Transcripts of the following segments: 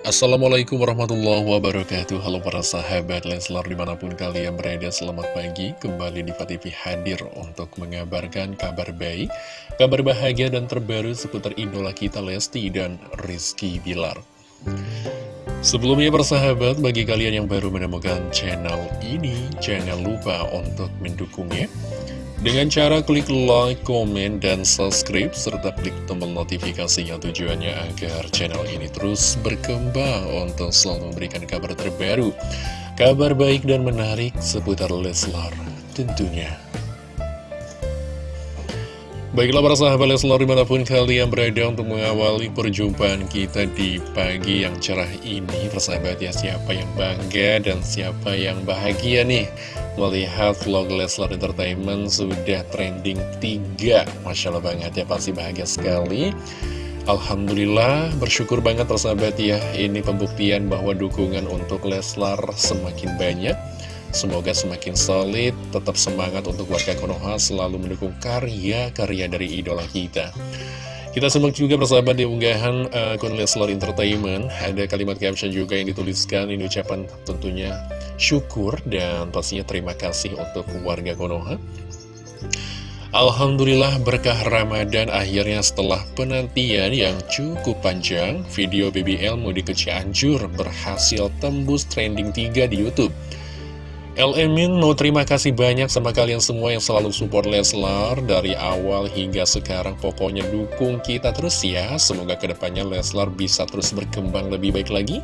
Assalamualaikum warahmatullahi wabarakatuh. Halo para sahabat Leslar di mana pun kalian berada Selamat pagi. Kembali di TV hadir untuk mengabarkan kabar baik Kabar bahagia dan terbaru seputar idola kita Lesti dan Rizky Bilar. Sebelumnya persahabat, bagi kalian yang baru menemukan channel ini Jangan lupa untuk mendukungnya dengan cara klik like, komen, dan subscribe, serta klik tombol notifikasinya tujuannya agar channel ini terus berkembang untuk selalu memberikan kabar terbaru, kabar baik dan menarik seputar Leslar tentunya. Baiklah para sahabat Leslar di mana pun kalian berada untuk mengawali perjumpaan kita di pagi yang cerah ini Persahabat ya siapa yang bangga dan siapa yang bahagia nih melihat vlog Leslar Entertainment sudah trending 3 Masya Allah banget ya, pasti bahagia sekali. Alhamdulillah, bersyukur banget persahabat ya. Ini pembuktian bahwa dukungan untuk Leslar semakin banyak. Semoga semakin solid, tetap semangat untuk warga Konoha selalu mendukung karya-karya dari idola kita kita simak juga persahabat di unggahan uh, akun Leslar Entertainment. Ada kalimat caption juga yang dituliskan Ini ucapan tentunya syukur dan pastinya terima kasih untuk warga Konoha. Alhamdulillah berkah Ramadan akhirnya setelah penantian yang cukup panjang. Video BBL Mudik ke berhasil tembus trending 3 di Youtube Emin mau terima kasih banyak sama kalian semua yang selalu support Leslar dari awal hingga sekarang. Pokoknya dukung kita terus ya. Semoga ke depannya Leslar bisa terus berkembang lebih baik lagi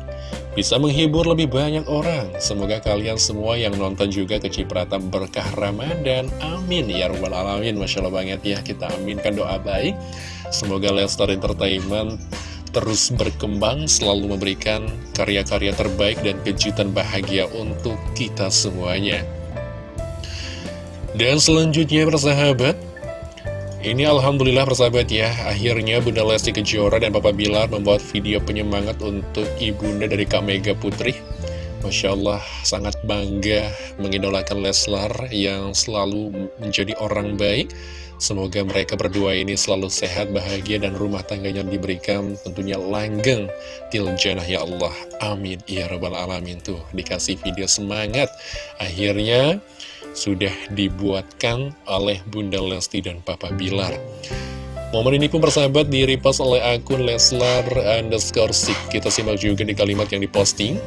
Bisa menghibur lebih banyak orang. Semoga kalian semua yang nonton juga kecipratan berkah Ramadan. Amin ya Rabbal Alamin. Masya Allah banget ya kita aminkan doa baik. Semoga Leslar Entertainment terus berkembang, selalu memberikan karya-karya terbaik dan kejutan bahagia untuk kita semuanya. Dan selanjutnya persahabat, ini Alhamdulillah persahabat ya, akhirnya Bunda Lesti Kejora dan Papa Bilar membuat video penyemangat untuk ibunda dari Kak Mega Putri. Masya Allah, sangat bangga mengidolakan Leslar yang selalu menjadi orang baik Semoga mereka berdua ini selalu sehat, bahagia, dan rumah tangganya diberikan tentunya langgeng til jannah ya Allah. Amin. Ya Rabbal Alamin tuh dikasih video semangat. Akhirnya sudah dibuatkan oleh Bunda Lesti dan Papa Bilar. Momen ini pun persahabat di oleh akun Leslar underscore Kita simak juga di kalimat yang diposting.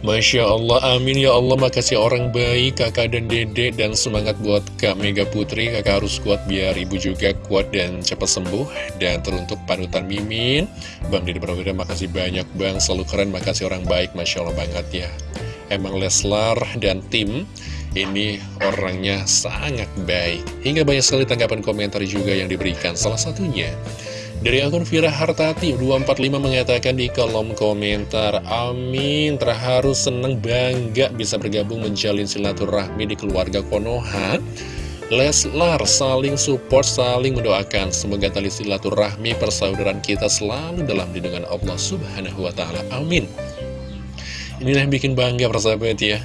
Masya Allah, amin. Ya Allah, makasih orang baik, kakak dan dede, dan semangat buat Kak Mega Putri, kakak harus kuat biar ibu juga kuat dan cepat sembuh, dan teruntuk panutan Mimin, Bang Dede Prawira, makasih banyak Bang, selalu keren, makasih orang baik, Masya Allah banget ya. Emang Leslar dan tim ini orangnya sangat baik, hingga banyak sekali tanggapan komentar juga yang diberikan, salah satunya... Dari akun Vira Hartati 245 mengatakan di kolom komentar Amin, terharu seneng bangga bisa bergabung menjalin silaturahmi di keluarga Konoha. Leslar saling support, saling mendoakan. Semoga tali silaturahmi persaudaraan kita selalu dalam lindungan Allah Subhanahu Wa Taala. Amin. Inilah yang bikin bangga persahabat ya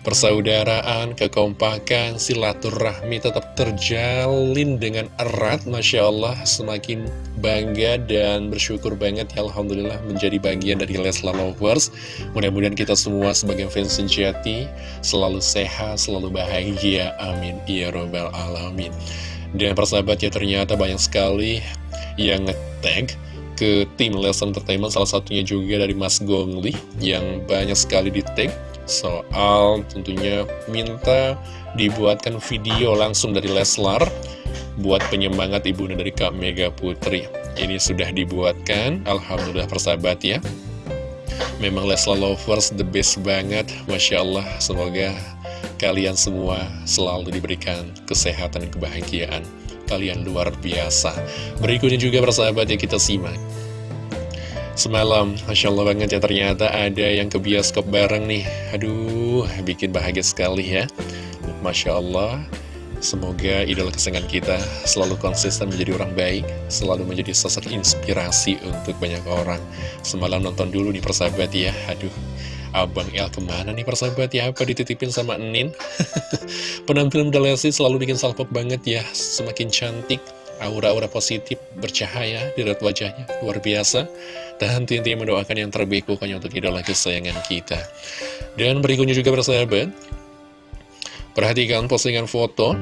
persaudaraan, kekompakan, silaturahmi tetap terjalin dengan erat, Masya Allah, semakin bangga dan bersyukur banget ya Alhamdulillah menjadi bagian dari Leslar Lovers. Mudah-mudahan kita semua sebagai fans sejati selalu sehat, selalu bahagia. Amin. Ya Robbal Alamin. Dan persahabat ya ternyata banyak sekali yang nge-tag ke tim Leslar Entertainment, salah satunya juga dari Mas Gongli yang banyak sekali di-tag soal tentunya minta dibuatkan video langsung dari Leslar buat penyemangat ibu dari Kak Mega Putri. Ini sudah dibuatkan, Alhamdulillah persahabat ya. Memang Leslar Lovers the best banget, Masya Allah. Semoga kalian semua selalu diberikan kesehatan dan kebahagiaan. Kalian luar biasa. Berikutnya juga persahabat ya kita simak. Semalam, Masya Allah banget ya ternyata ada yang ke bioskop bareng nih. Aduh, bikin bahagia sekali ya. Masya Allah Semoga idola kesenangan kita selalu konsisten menjadi orang baik Selalu menjadi sosok inspirasi untuk banyak orang. Semalam nonton dulu nih persahabat ya. Aduh, Abang El ke mana nih persahabat ya? Apa dititipin sama Nin? Penampilan Dalesi selalu bikin salpok banget ya. Semakin cantik aura-aura positif bercahaya di raut wajahnya, luar biasa. Dan tentunya mendoakan yang terbaik pokoknya untuk idola kesayangan kita. Dan berikutnya juga bersahabat, perhatikan postingan foto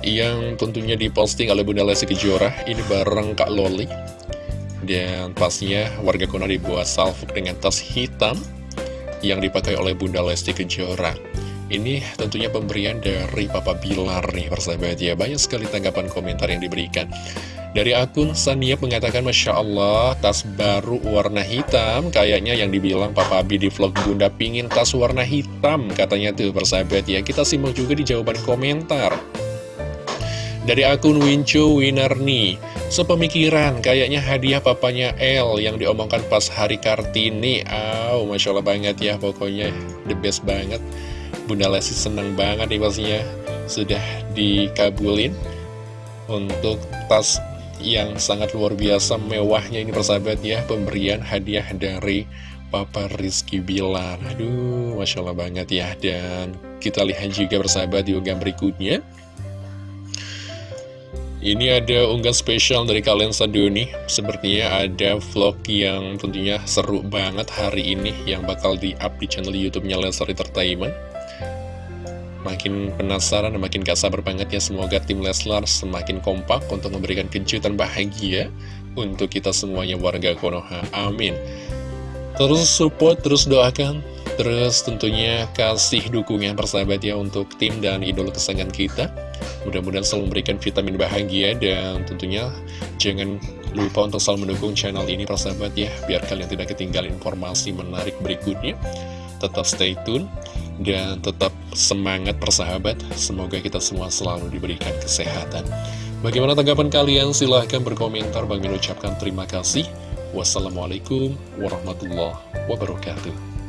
yang tentunya diposting oleh Bunda Lesti Kejora, ini bareng Kak Loli. Dan pasnya warga kuno dibuat salvo dengan tas hitam yang dipakai oleh Bunda Lesti Kejora. Ini tentunya pemberian dari Papa Bilar nih persahabat ya. Banyak sekali tanggapan komentar yang diberikan. Dari akun Sania mengatakan Masya Allah tas baru warna hitam. Kayaknya yang dibilang Papa Abi di vlog Bunda pingin tas warna hitam Katanya tuh persahabat ya. Kita simak juga di jawaban komentar. Dari akun Wincu Winarni Sepemikiran, kayaknya hadiah papanya L yang diomongkan pas hari Kartini. Aw, Masya Allah banget ya, pokoknya the best banget Bunda Lesti seneng banget nih pastinya sudah dikabulin untuk tas yang sangat luar biasa mewahnya ini persahabat ya pemberian hadiah dari Papa Rizky Bilar. Aduh Masya Allah banget ya dan kita lihat juga persahabat di unggahan berikutnya. Ini ada unggahan spesial dari kalian Saduni Sepertinya ada vlog yang tentunya seru banget hari ini Yang bakal di-up di channel Youtube-nya Lensar Entertainment Makin penasaran dan makin gak sabar banget ya Semoga tim Leslar semakin kompak untuk memberikan kejutan bahagia Untuk kita semuanya warga Konoha. Amin. Terus support, terus doakan. Terus tentunya kasih dukungan persahabat ya Untuk tim dan idol kesayangan kita. Mudah-mudahan selalu memberikan vitamin bahagia Dan tentunya jangan lupa untuk selalu mendukung channel ini persahabat ya Biar kalian tidak ketinggalan informasi menarik berikutnya Tetap stay tune dan tetap semangat persahabat. Semoga kita semua selalu diberikan kesehatan. Bagaimana tanggapan kalian? Silahkan berkomentar. Bang ucapkan terima kasih. Wassalamualaikum warahmatullahi wabarakatuh